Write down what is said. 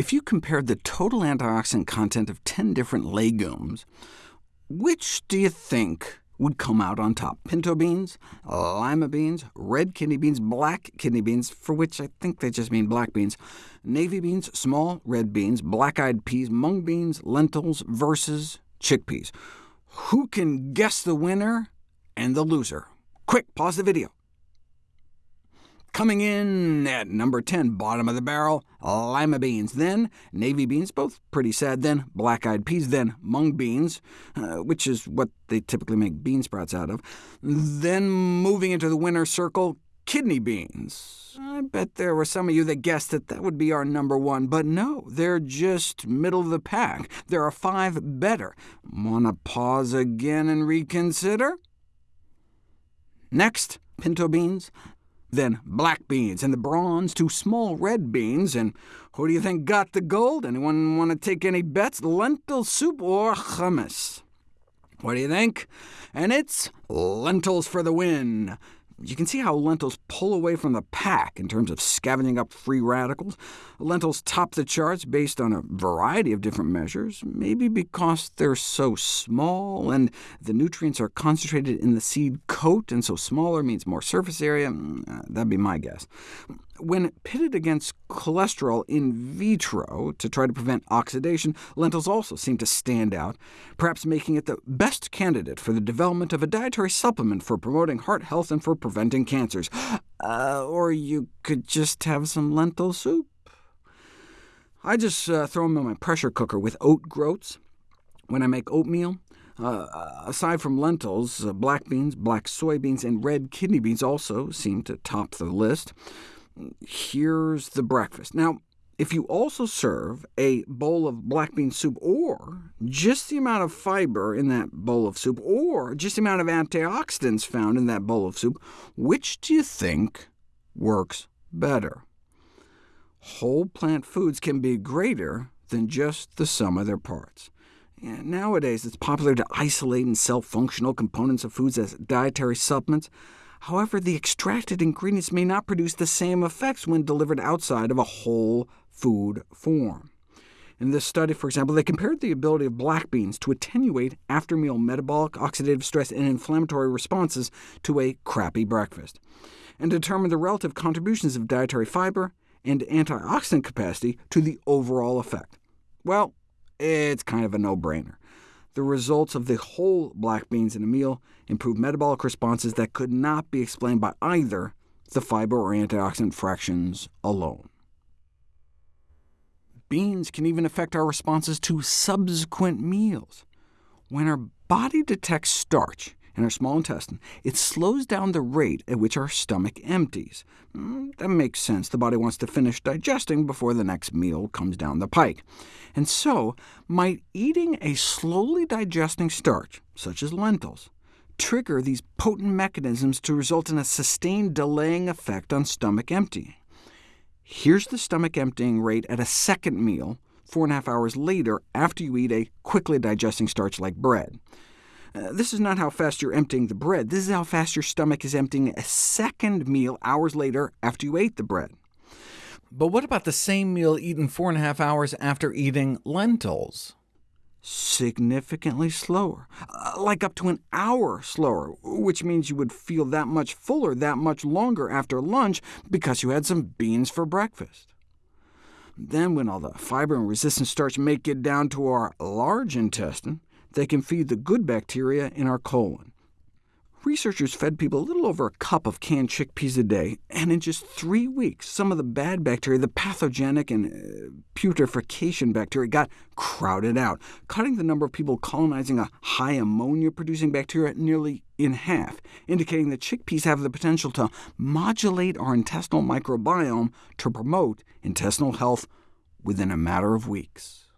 If you compared the total antioxidant content of 10 different legumes, which do you think would come out on top? Pinto beans, lima beans, red kidney beans, black kidney beans, for which I think they just mean black beans, navy beans, small red beans, black-eyed peas, mung beans, lentils, versus chickpeas. Who can guess the winner and the loser? Quick, pause the video. Coming in at number 10, bottom of the barrel, lima beans, then navy beans, both pretty sad, then black-eyed peas, then mung beans, uh, which is what they typically make bean sprouts out of. Then moving into the winner circle, kidney beans. I bet there were some of you that guessed that that would be our number one, but no, they're just middle of the pack. There are five better. Want to pause again and reconsider? Next, pinto beans, then black beans, and the bronze to small red beans. And who do you think got the gold? Anyone want to take any bets? Lentil soup or hummus? What do you think? And it's lentils for the win. You can see how lentils pull away from the pack in terms of scavenging up free radicals. Lentils top the charts based on a variety of different measures, maybe because they're so small, and the nutrients are concentrated in the seed coat, and so smaller means more surface area. Mm, uh, that'd be my guess. When pitted against cholesterol in vitro to try to prevent oxidation, lentils also seem to stand out, perhaps making it the best candidate for the development of a dietary supplement for promoting heart health and for preventing cancers. Uh, or you could just have some lentil soup. I just uh, throw them in my pressure cooker with oat groats when I make oatmeal. Uh, aside from lentils, uh, black beans, black soybeans, and red kidney beans also seem to top the list. Here's the breakfast. Now, if you also serve a bowl of black bean soup, or just the amount of fiber in that bowl of soup, or just the amount of antioxidants found in that bowl of soup, which do you think works better? Whole plant foods can be greater than just the sum of their parts. Yeah, nowadays, it's popular to isolate and sell functional components of foods as dietary supplements. However, the extracted ingredients may not produce the same effects when delivered outside of a whole food form. In this study, for example, they compared the ability of black beans to attenuate after-meal metabolic, oxidative stress, and inflammatory responses to a crappy breakfast, and determined the relative contributions of dietary fiber and antioxidant capacity to the overall effect. Well, it's kind of a no-brainer the results of the whole black beans in a meal improved metabolic responses that could not be explained by either the fiber or antioxidant fractions alone. Beans can even affect our responses to subsequent meals. When our body detects starch, in our small intestine, it slows down the rate at which our stomach empties. Mm, that makes sense. The body wants to finish digesting before the next meal comes down the pike. And so, might eating a slowly digesting starch, such as lentils, trigger these potent mechanisms to result in a sustained delaying effect on stomach emptying. Here's the stomach emptying rate at a second meal, four and a half hours later after you eat a quickly digesting starch like bread. Uh, this is not how fast you're emptying the bread. This is how fast your stomach is emptying a second meal hours later after you ate the bread. But what about the same meal eaten four and a half hours after eating lentils? Significantly slower, uh, like up to an hour slower, which means you would feel that much fuller that much longer after lunch because you had some beans for breakfast. Then when all the fiber and resistant starch make it down to our large intestine, they can feed the good bacteria in our colon. Researchers fed people a little over a cup of canned chickpeas a day, and in just three weeks, some of the bad bacteria, the pathogenic and uh, putrefaction bacteria, got crowded out, cutting the number of people colonizing a high ammonia-producing bacteria nearly in half, indicating that chickpeas have the potential to modulate our intestinal microbiome to promote intestinal health within a matter of weeks.